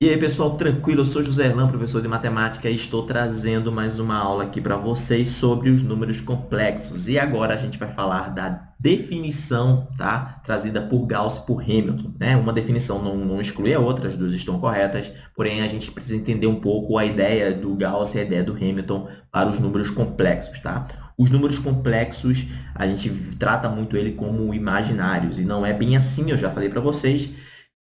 E aí, pessoal, tranquilo? Eu sou José Erlan, professor de matemática, e estou trazendo mais uma aula aqui para vocês sobre os números complexos. E agora a gente vai falar da definição, tá? Trazida por Gauss e por Hamilton, né? Uma definição não, não exclui a outra, as duas estão corretas, porém a gente precisa entender um pouco a ideia do Gauss e a ideia do Hamilton para os números complexos, tá? Os números complexos, a gente trata muito ele como imaginários, e não é bem assim, eu já falei para vocês,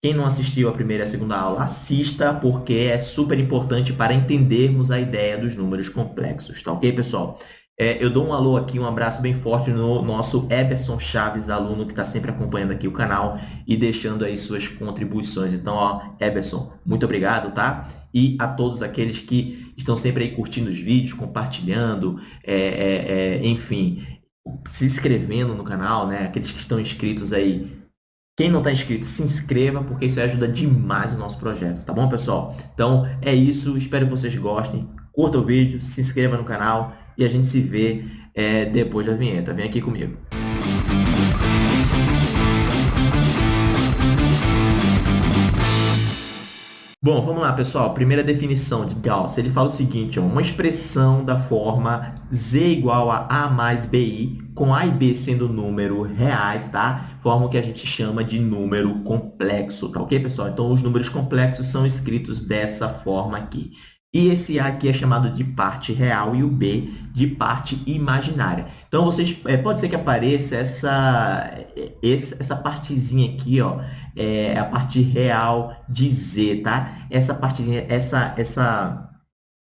quem não assistiu a primeira e a segunda aula, assista, porque é super importante para entendermos a ideia dos números complexos, tá ok, pessoal? É, eu dou um alô aqui, um abraço bem forte no nosso Eberson Chaves, aluno que está sempre acompanhando aqui o canal e deixando aí suas contribuições. Então, ó, Eberson, muito obrigado, tá? E a todos aqueles que estão sempre aí curtindo os vídeos, compartilhando, é, é, é enfim, se inscrevendo no canal, né? Aqueles que estão inscritos aí, quem não está inscrito, se inscreva, porque isso ajuda demais o nosso projeto, tá bom, pessoal? Então, é isso. Espero que vocês gostem. Curta o vídeo, se inscreva no canal e a gente se vê é, depois da vinheta. Vem aqui comigo. Bom, vamos lá, pessoal. Primeira definição de Gauss. Ele fala o seguinte, ó, uma expressão da forma z igual a a mais bi, com a e b sendo número reais, tá? Forma o que a gente chama de número complexo, tá ok, pessoal? Então, os números complexos são escritos dessa forma aqui. E esse A aqui é chamado de parte real e o B de parte imaginária. Então, vocês, é, pode ser que apareça essa, essa partezinha aqui, ó, é a parte real de Z, tá? Essa partezinha, essa, essa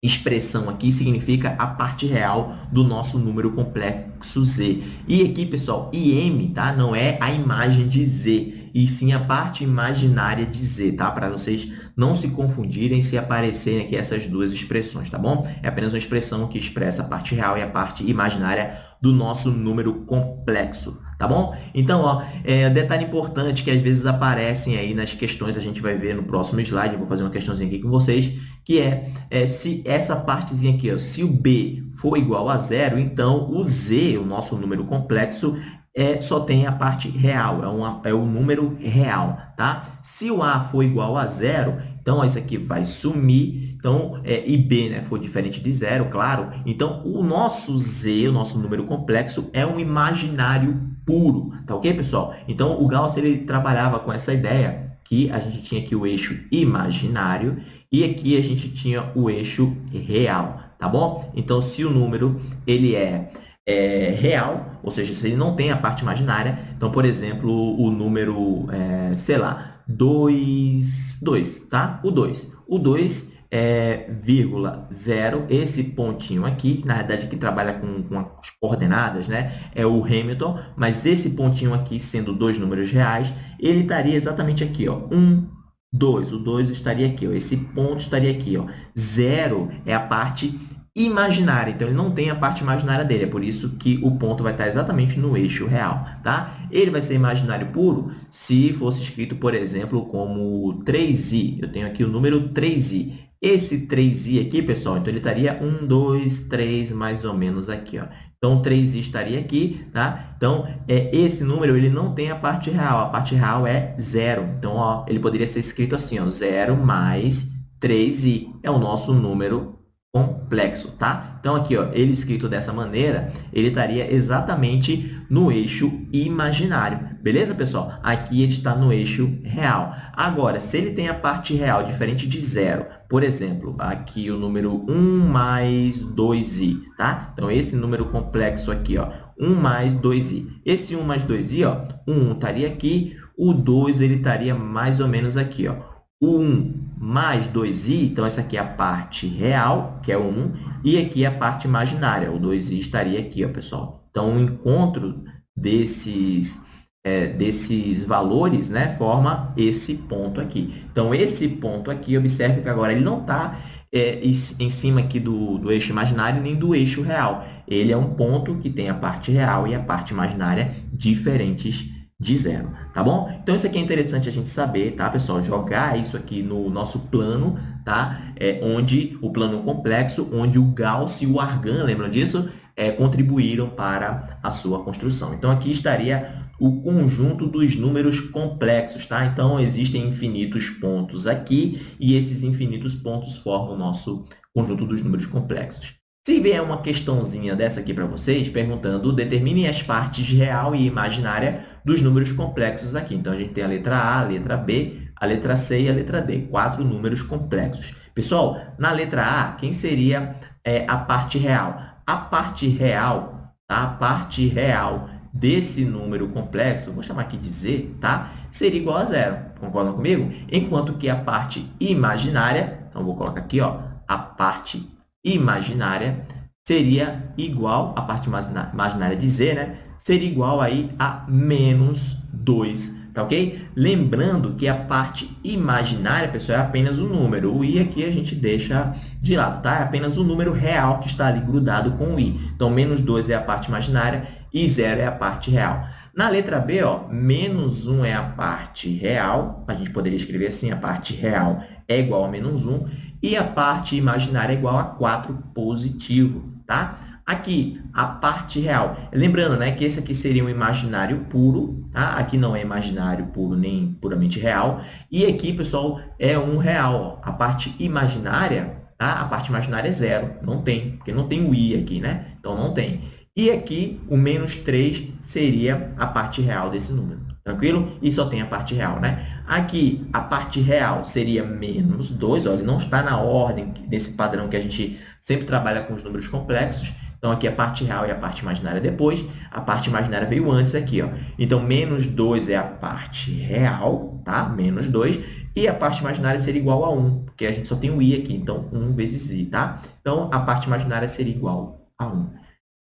expressão aqui significa a parte real do nosso número complexo Z. E aqui, pessoal, IM, tá? Não é a imagem de Z e sim a parte imaginária de z, tá? Para vocês não se confundirem se aparecerem aqui essas duas expressões, tá bom? É apenas uma expressão que expressa a parte real e a parte imaginária do nosso número complexo, tá bom? Então, ó, é, detalhe importante que às vezes aparecem aí nas questões, a gente vai ver no próximo slide, vou fazer uma questãozinha aqui com vocês, que é, é se essa partezinha aqui, ó, se o B for igual a zero, então o Z, o nosso número complexo, é, só tem a parte real, é, uma, é o número real, tá? Se o A for igual a zero, então isso aqui vai sumir, então, é, e B né, for diferente de zero, claro. Então, o nosso Z, o nosso número complexo, é um imaginário puro, tá ok, pessoal? Então, o Gauss ele trabalhava com essa ideia que a gente tinha aqui o eixo imaginário e aqui a gente tinha o eixo real, tá bom? Então, se o número ele é é, real, ou seja, se ele não tem a parte imaginária. Então, por exemplo, o número, é, sei lá, 2, 2, tá? O 2. O 2 é vírgula 0, esse pontinho aqui, na verdade que trabalha com, com as coordenadas, né? É o Hamilton, mas esse pontinho aqui, sendo dois números reais, ele estaria exatamente aqui, ó, 1, 2. O 2 estaria aqui, ó, esse ponto estaria aqui, ó. 0 é a parte imaginária. Então, ele não tem a parte imaginária dele. É por isso que o ponto vai estar exatamente no eixo real. Tá? Ele vai ser imaginário puro se fosse escrito, por exemplo, como 3i. Eu tenho aqui o número 3i. Esse 3i aqui, pessoal, então ele estaria 1, 2, 3, mais ou menos aqui. Ó. Então, 3i estaria aqui, tá? Então, é, esse número ele não tem a parte real. A parte real é zero. Então, ó, ele poderia ser escrito assim, ó, 0 mais 3i é o nosso número complexo, tá? Então, aqui, ó, ele escrito dessa maneira, ele estaria exatamente no eixo imaginário. Beleza, pessoal? Aqui ele está no eixo real. Agora, se ele tem a parte real diferente de zero, por exemplo, aqui o número 1 mais 2i, tá? Então, esse número complexo aqui, ó, 1 mais 2i. Esse 1 mais 2i, ó, o 1 estaria aqui, o 2 ele estaria mais ou menos aqui, ó. O 1 mais 2i, então essa aqui é a parte real, que é o 1, e aqui é a parte imaginária, o 2i estaria aqui, ó, pessoal. Então, o encontro desses, é, desses valores né, forma esse ponto aqui. Então, esse ponto aqui, observe que agora ele não está é, em cima aqui do, do eixo imaginário nem do eixo real. Ele é um ponto que tem a parte real e a parte imaginária diferentes de zero, tá bom? Então, isso aqui é interessante a gente saber, tá, pessoal? Jogar isso aqui no nosso plano, tá? É, onde o plano complexo, onde o Gauss e o Argan, lembram disso? É, contribuíram para a sua construção. Então, aqui estaria o conjunto dos números complexos, tá? Então, existem infinitos pontos aqui e esses infinitos pontos formam o nosso conjunto dos números complexos. Se vier uma questãozinha dessa aqui para vocês, perguntando, determine as partes real e imaginária dos números complexos aqui. Então, a gente tem a letra A, a letra B, a letra C e a letra D, quatro números complexos. Pessoal, na letra A, quem seria é, a parte real? A parte real, tá? a parte real desse número complexo, vou chamar aqui de Z, tá? seria igual a zero. Concordam comigo? Enquanto que a parte imaginária, então vou colocar aqui, ó, a parte imaginária seria igual, a parte imaginária de Z, né? Seria igual aí a menos 2 tá ok? Lembrando que a parte imaginária, pessoal, é apenas um número. O i aqui a gente deixa de lado, tá? É apenas o um número real que está ali grudado com o i. Então, menos 2 é a parte imaginária e 0 é a parte real. Na letra B, ó, menos 1 é a parte real. A gente poderia escrever assim, a parte real é igual a menos 1. E a parte imaginária é igual a 4 positivo, tá? Aqui, a parte real. Lembrando né, que esse aqui seria um imaginário puro, tá? Aqui não é imaginário puro nem puramente real. E aqui, pessoal, é um real. Ó. A parte imaginária, tá? a parte imaginária é zero. Não tem, porque não tem o i aqui, né? Então, não tem. E aqui, o menos 3 seria a parte real desse número. Tranquilo? E só tem a parte real, né? Aqui, a parte real seria menos 2. Ó, ele não está na ordem desse padrão que a gente sempre trabalha com os números complexos. Então, aqui a parte real e a parte imaginária depois. A parte imaginária veio antes aqui. Ó. Então, menos 2 é a parte real, tá? Menos 2. E a parte imaginária seria igual a 1, porque a gente só tem o i aqui. Então, 1 vezes i, tá? Então, a parte imaginária seria igual a 1.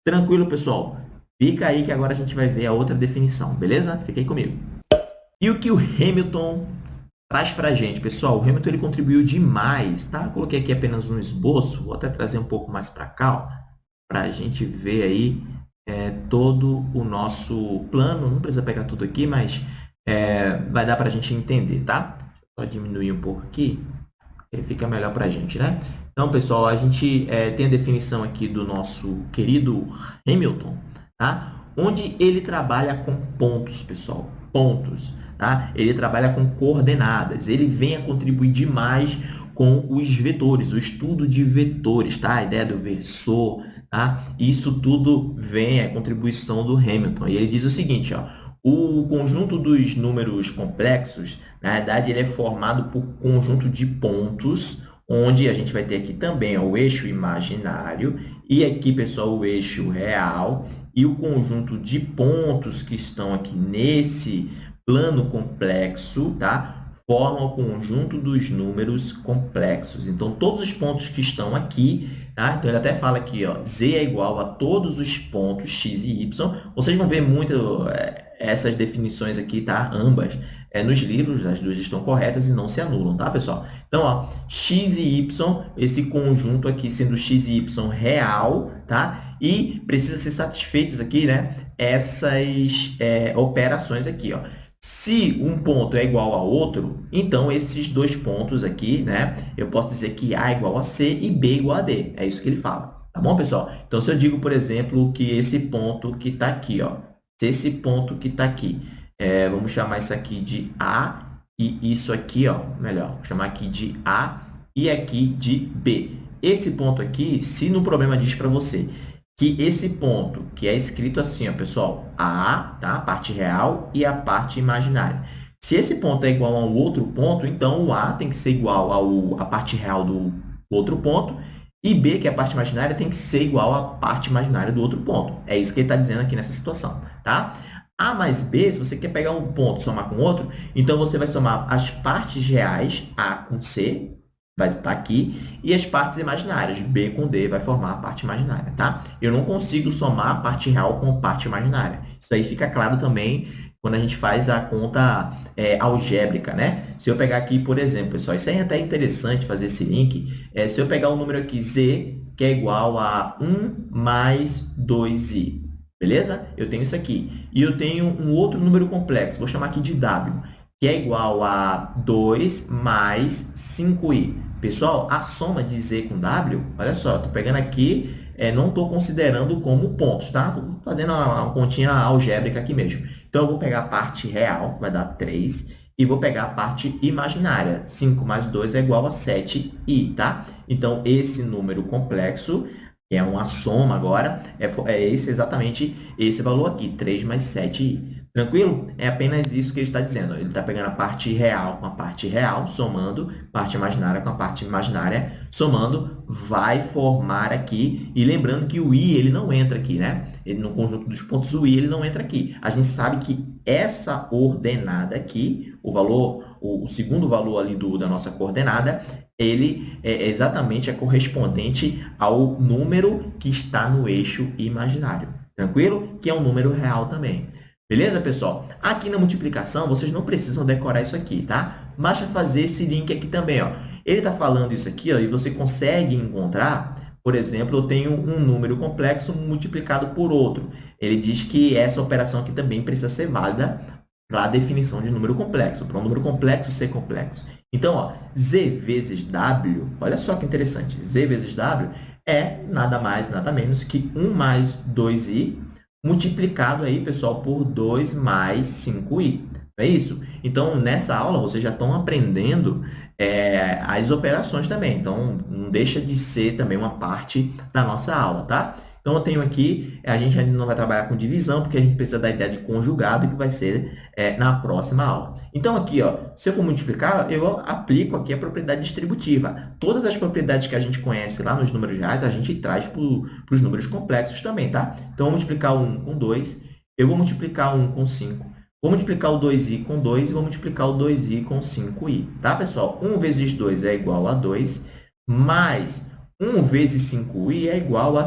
Tranquilo, pessoal? Fica aí que agora a gente vai ver a outra definição, beleza? Fica aí comigo. E o que o Hamilton traz para a gente, pessoal? O Hamilton ele contribuiu demais, tá? Coloquei aqui apenas um esboço, vou até trazer um pouco mais para cá, para a gente ver aí é, todo o nosso plano. Não precisa pegar tudo aqui, mas é, vai dar para a gente entender, tá? Só diminuir um pouco aqui, fica melhor para a gente, né? Então, pessoal, a gente é, tem a definição aqui do nosso querido Hamilton, tá? Onde ele trabalha com pontos, pessoal, pontos, tá? Ele trabalha com coordenadas, ele vem a contribuir demais com os vetores, o estudo de vetores, tá? A ideia do versor, Tá? Isso tudo vem, é contribuição do Hamilton. E ele diz o seguinte, ó, o conjunto dos números complexos, na verdade, ele é formado por conjunto de pontos, onde a gente vai ter aqui também ó, o eixo imaginário e aqui, pessoal, o eixo real e o conjunto de pontos que estão aqui nesse plano complexo, tá? formam o conjunto dos números complexos. Então, todos os pontos que estão aqui, tá? Então, ele até fala aqui, ó, z é igual a todos os pontos x e y. Vocês vão ver muito é, essas definições aqui, tá? Ambas. É, nos livros, as duas estão corretas e não se anulam, tá, pessoal? Então, ó, x e y, esse conjunto aqui sendo x e y real, tá? E precisa ser satisfeitos aqui, né? Essas é, operações aqui, ó. Se um ponto é igual a outro, então esses dois pontos aqui, né, eu posso dizer que A é igual a C e B é igual a D. É isso que ele fala. Tá bom, pessoal? Então, se eu digo, por exemplo, que esse ponto que está aqui, ó, se esse ponto que está aqui, é, vamos chamar isso aqui de A e isso aqui, ó, melhor, vou chamar aqui de A e aqui de B. Esse ponto aqui, se no problema diz para você que esse ponto, que é escrito assim, ó, pessoal, a, tá? a parte real e a parte imaginária. Se esse ponto é igual a um outro ponto, então o A tem que ser igual ao, a parte real do outro ponto e B, que é a parte imaginária, tem que ser igual à parte imaginária do outro ponto. É isso que ele está dizendo aqui nessa situação. Tá? A mais B, se você quer pegar um ponto e somar com outro, então você vai somar as partes reais, A com C, vai estar aqui, e as partes imaginárias, B com D, vai formar a parte imaginária, tá? Eu não consigo somar a parte real com a parte imaginária. Isso aí fica claro também quando a gente faz a conta é, algébrica, né? Se eu pegar aqui, por exemplo, pessoal, isso aí é até interessante fazer esse link. É, se eu pegar o um número aqui, Z, que é igual a 1 mais 2i, beleza? Eu tenho isso aqui. E eu tenho um outro número complexo, vou chamar aqui de W. que é igual a 2 mais 5i. Pessoal, a soma de z com w, olha só, estou pegando aqui, é, não estou considerando como pontos, tá? Estou fazendo uma, uma continha algébrica aqui mesmo. Então, eu vou pegar a parte real, vai dar 3, e vou pegar a parte imaginária. 5 mais 2 é igual a 7i, tá? Então, esse número complexo, que é uma soma agora, é, é esse exatamente esse valor aqui, 3 mais 7i. Tranquilo? É apenas isso que ele está dizendo. Ele está pegando a parte real com a parte real, somando, parte imaginária com a parte imaginária, somando, vai formar aqui. E lembrando que o i ele não entra aqui, né? Ele, no conjunto dos pontos, o i ele não entra aqui. A gente sabe que essa ordenada aqui, o valor, o, o segundo valor ali do, da nossa coordenada, ele é exatamente é correspondente ao número que está no eixo imaginário. Tranquilo? Que é um número real também. Beleza, pessoal? Aqui na multiplicação, vocês não precisam decorar isso aqui, tá? Basta fazer esse link aqui também, ó. Ele está falando isso aqui, ó, e você consegue encontrar, por exemplo, eu tenho um número complexo multiplicado por outro. Ele diz que essa operação aqui também precisa ser válida para a definição de número complexo, para um número complexo ser complexo. Então, ó, z vezes w, olha só que interessante, z vezes w é nada mais, nada menos que 1 mais 2i multiplicado aí, pessoal, por 2 mais 5i. Não é isso? Então, nessa aula, vocês já estão aprendendo é, as operações também. Então, não deixa de ser também uma parte da nossa aula, tá? Então, eu tenho aqui, a gente ainda não vai trabalhar com divisão, porque a gente precisa da ideia de conjugado, que vai ser é, na próxima aula. Então, aqui, ó, se eu for multiplicar, eu aplico aqui a propriedade distributiva. Todas as propriedades que a gente conhece lá nos números reais, a gente traz para os números complexos também, tá? Então, eu vou multiplicar 1 com 2, eu vou multiplicar 1 com 5, vou multiplicar o 2i com 2 e vou multiplicar o 2i com 5i, tá, pessoal? 1 vezes 2 é igual a 2, mais 1 vezes 5i é igual a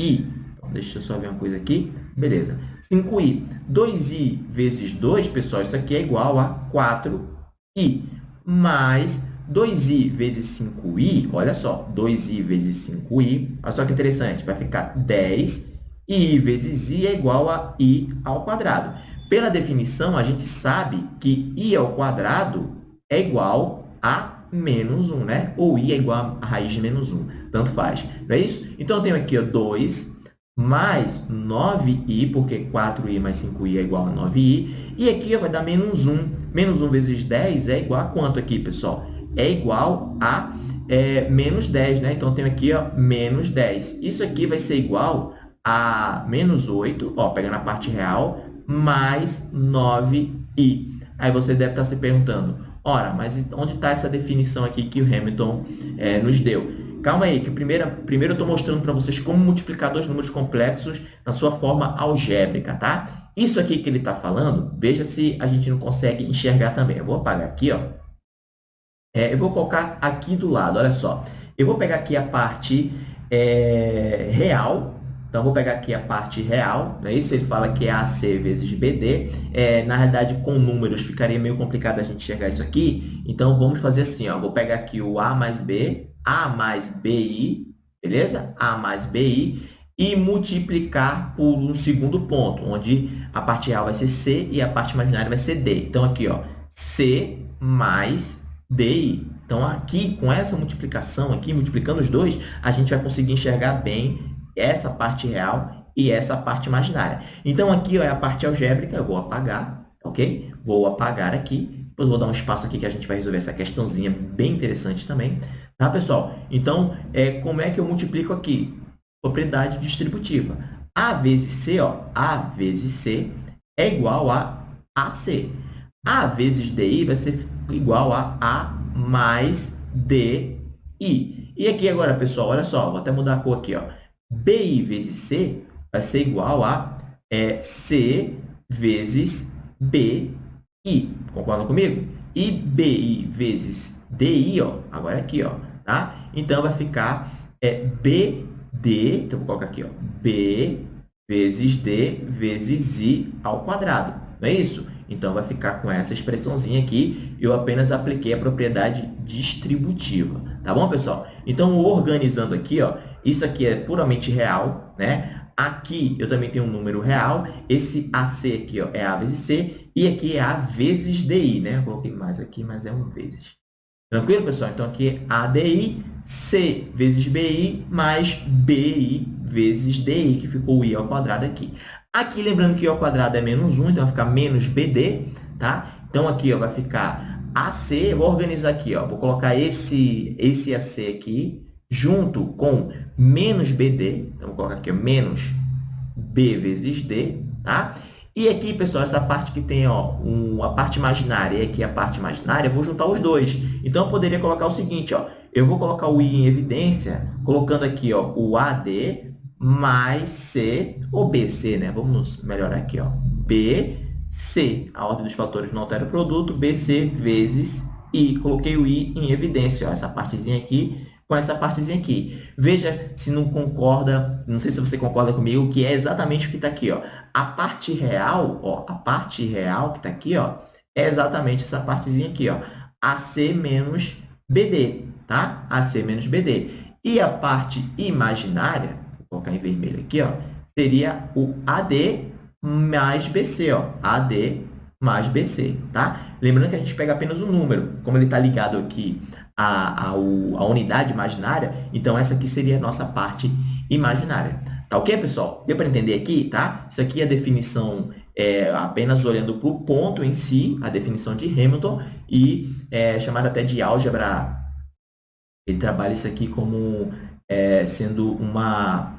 5i. Então, deixa eu só ver uma coisa aqui. Beleza. 5i. 2i vezes 2, pessoal, isso aqui é igual a 4i. Mais 2i vezes 5i, olha só, 2i vezes 5i, olha só que interessante, vai ficar 10, e i vezes i é igual a i ao quadrado. Pela definição, a gente sabe que i ao quadrado é igual a menos 1, né? Ou i é igual a raiz de menos 1. Tanto faz. Não é isso? Então, eu tenho aqui ó, 2 mais 9i, porque 4i mais 5i é igual a 9i. E aqui ó, vai dar menos 1. Menos 1 vezes 10 é igual a quanto aqui, pessoal? É igual a é, menos 10, né? Então, eu tenho aqui ó, menos 10. Isso aqui vai ser igual a menos 8, ó, pegando a parte real, mais 9i. Aí você deve estar se perguntando, Ora, mas onde está essa definição aqui que o Hamilton é, nos deu? Calma aí, que primeiro, primeiro eu estou mostrando para vocês como multiplicar dois números complexos na sua forma algébrica, tá? Isso aqui que ele está falando, veja se a gente não consegue enxergar também. Eu vou apagar aqui, ó. É, eu vou colocar aqui do lado, olha só. Eu vou pegar aqui a parte é, real então, vou pegar aqui a parte real, não é isso? Ele fala que é AC vezes BD. É, na realidade, com números, ficaria meio complicado a gente enxergar isso aqui. Então, vamos fazer assim, ó. Vou pegar aqui o A mais B, A mais BI, beleza? A mais BI, e multiplicar por um segundo ponto, onde a parte real vai ser C e a parte imaginária vai ser D. Então, aqui, ó, C mais DI. Então, aqui, com essa multiplicação aqui, multiplicando os dois, a gente vai conseguir enxergar bem essa parte real e essa parte imaginária. Então, aqui ó, é a parte algébrica, eu vou apagar, ok? Vou apagar aqui, depois vou dar um espaço aqui que a gente vai resolver essa questãozinha bem interessante também, tá, pessoal? Então, é, como é que eu multiplico aqui? Propriedade distributiva. A vezes C, ó, A vezes C é igual a AC. A vezes DI vai ser igual a A mais DI. E aqui agora, pessoal, olha só, vou até mudar a cor aqui, ó. BI vezes C vai ser igual a é, C vezes BI. Concordam comigo? E BI vezes DI, ó, agora é aqui, ó, tá? Então, vai ficar é, BD, então, vou colocar aqui, ó, B vezes D vezes I ao quadrado. Não é isso? Então, vai ficar com essa expressãozinha aqui. Eu apenas apliquei a propriedade distributiva. Tá bom, pessoal? Então, organizando aqui, ó, isso aqui é puramente real, né? Aqui eu também tenho um número real. Esse AC aqui ó, é A vezes C. E aqui é A vezes DI, né? Eu coloquei mais aqui, mas é um vezes. Tranquilo, pessoal? Então, aqui é ADI, C vezes BI, mais BI vezes DI, que ficou o I ao quadrado aqui. Aqui, lembrando que I ao quadrado é menos 1, então vai ficar menos BD, tá? Então, aqui ó, vai ficar AC, vou organizar aqui, ó, vou colocar esse, esse AC aqui, junto com menos BD, então vou colocar aqui menos B vezes D, tá? E aqui, pessoal, essa parte que tem ó, um, a parte imaginária e aqui a parte imaginária, eu vou juntar os dois. Então, eu poderia colocar o seguinte, ó, eu vou colocar o I em evidência, colocando aqui ó, o AD mais C, ou BC, né? Vamos melhorar aqui, ó, BC. A ordem dos fatores não altera o produto, BC vezes I. Coloquei o I em evidência, ó, essa partezinha aqui com essa partezinha aqui. Veja se não concorda, não sei se você concorda comigo, que é exatamente o que está aqui. Ó. A parte real, ó, a parte real que está aqui, ó, é exatamente essa partezinha aqui, ó, AC menos BD, tá? AC menos BD. E a parte imaginária, vou colocar em vermelho aqui, ó, seria o AD mais BC, ó, AD mais BC, tá? Lembrando que a gente pega apenas o número, como ele está ligado aqui à, à, à unidade imaginária, então essa aqui seria a nossa parte imaginária. Tá ok, pessoal? Deu para entender aqui, tá? Isso aqui é a definição é, apenas olhando para o ponto em si, a definição de Hamilton, e é chamada até de álgebra. Ele trabalha isso aqui como é, sendo uma,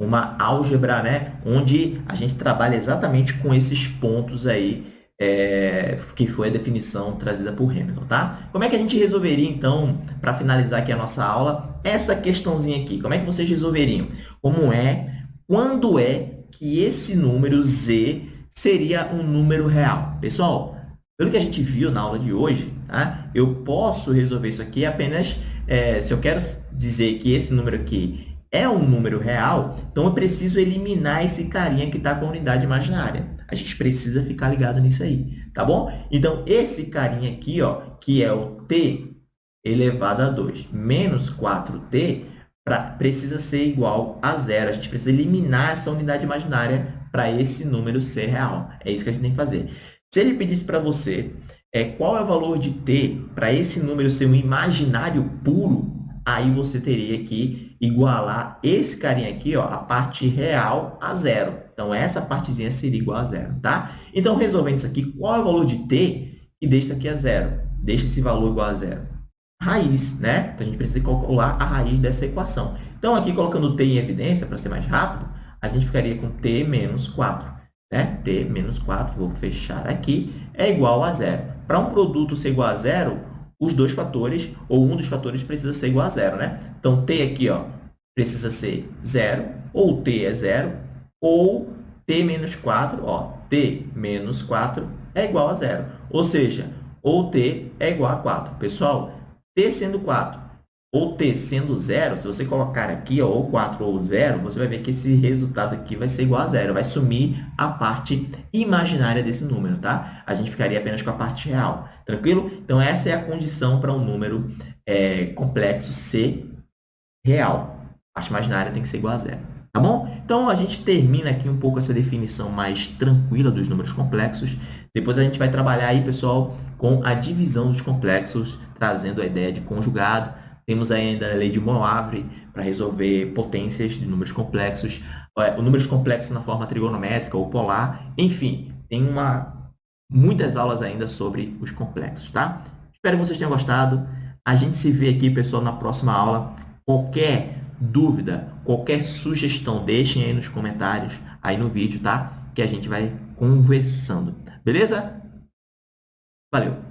uma álgebra, né? Onde a gente trabalha exatamente com esses pontos aí é, que foi a definição trazida por Hamilton, tá? Como é que a gente resolveria, então, para finalizar aqui a nossa aula, essa questãozinha aqui? Como é que vocês resolveriam? Como é, quando é que esse número Z seria um número real? Pessoal, pelo que a gente viu na aula de hoje, tá? eu posso resolver isso aqui apenas é, se eu quero dizer que esse número aqui é um número real, então eu preciso eliminar esse carinha que está com a unidade imaginária. A gente precisa ficar ligado nisso aí, tá bom? Então, esse carinha aqui, ó, que é o t elevado a 2 menos 4t, pra, precisa ser igual a zero. A gente precisa eliminar essa unidade imaginária para esse número ser real. É isso que a gente tem que fazer. Se ele pedisse para você é, qual é o valor de t para esse número ser um imaginário puro, aí você teria que igualar esse carinha aqui, ó, a parte real a zero. Então, essa partezinha seria igual a zero, tá? Então, resolvendo isso aqui, qual é o valor de t e deixa isso aqui a zero? Deixa esse valor igual a zero. Raiz, né? Então, a gente precisa calcular a raiz dessa equação. Então, aqui colocando t em evidência, para ser mais rápido, a gente ficaria com t menos 4. Né? t menos 4, vou fechar aqui, é igual a zero. Para um produto ser igual a zero, os dois fatores, ou um dos fatores, precisa ser igual a zero, né? Então, t aqui ó, precisa ser zero, ou t é zero, ou t menos 4, ó, t menos 4 é igual a zero. Ou seja, ou t é igual a 4. Pessoal, t sendo 4 ou t sendo zero, se você colocar aqui ó, ou 4 ou 0, você vai ver que esse resultado aqui vai ser igual a zero. Vai sumir a parte imaginária desse número, tá? A gente ficaria apenas com a parte real. Tranquilo? Então, essa é a condição para um número é, complexo ser real. A parte imaginária tem que ser igual a zero. Tá bom? Então, a gente termina aqui um pouco essa definição mais tranquila dos números complexos. Depois a gente vai trabalhar aí, pessoal, com a divisão dos complexos, trazendo a ideia de conjugado. Temos ainda a lei de Moivre para resolver potências de números complexos, é, o números complexos na forma trigonométrica ou polar. Enfim, tem uma muitas aulas ainda sobre os complexos, tá? Espero que vocês tenham gostado. A gente se vê aqui, pessoal, na próxima aula. Qualquer dúvida, qualquer sugestão, deixem aí nos comentários, aí no vídeo, tá? Que a gente vai conversando. Beleza? Valeu!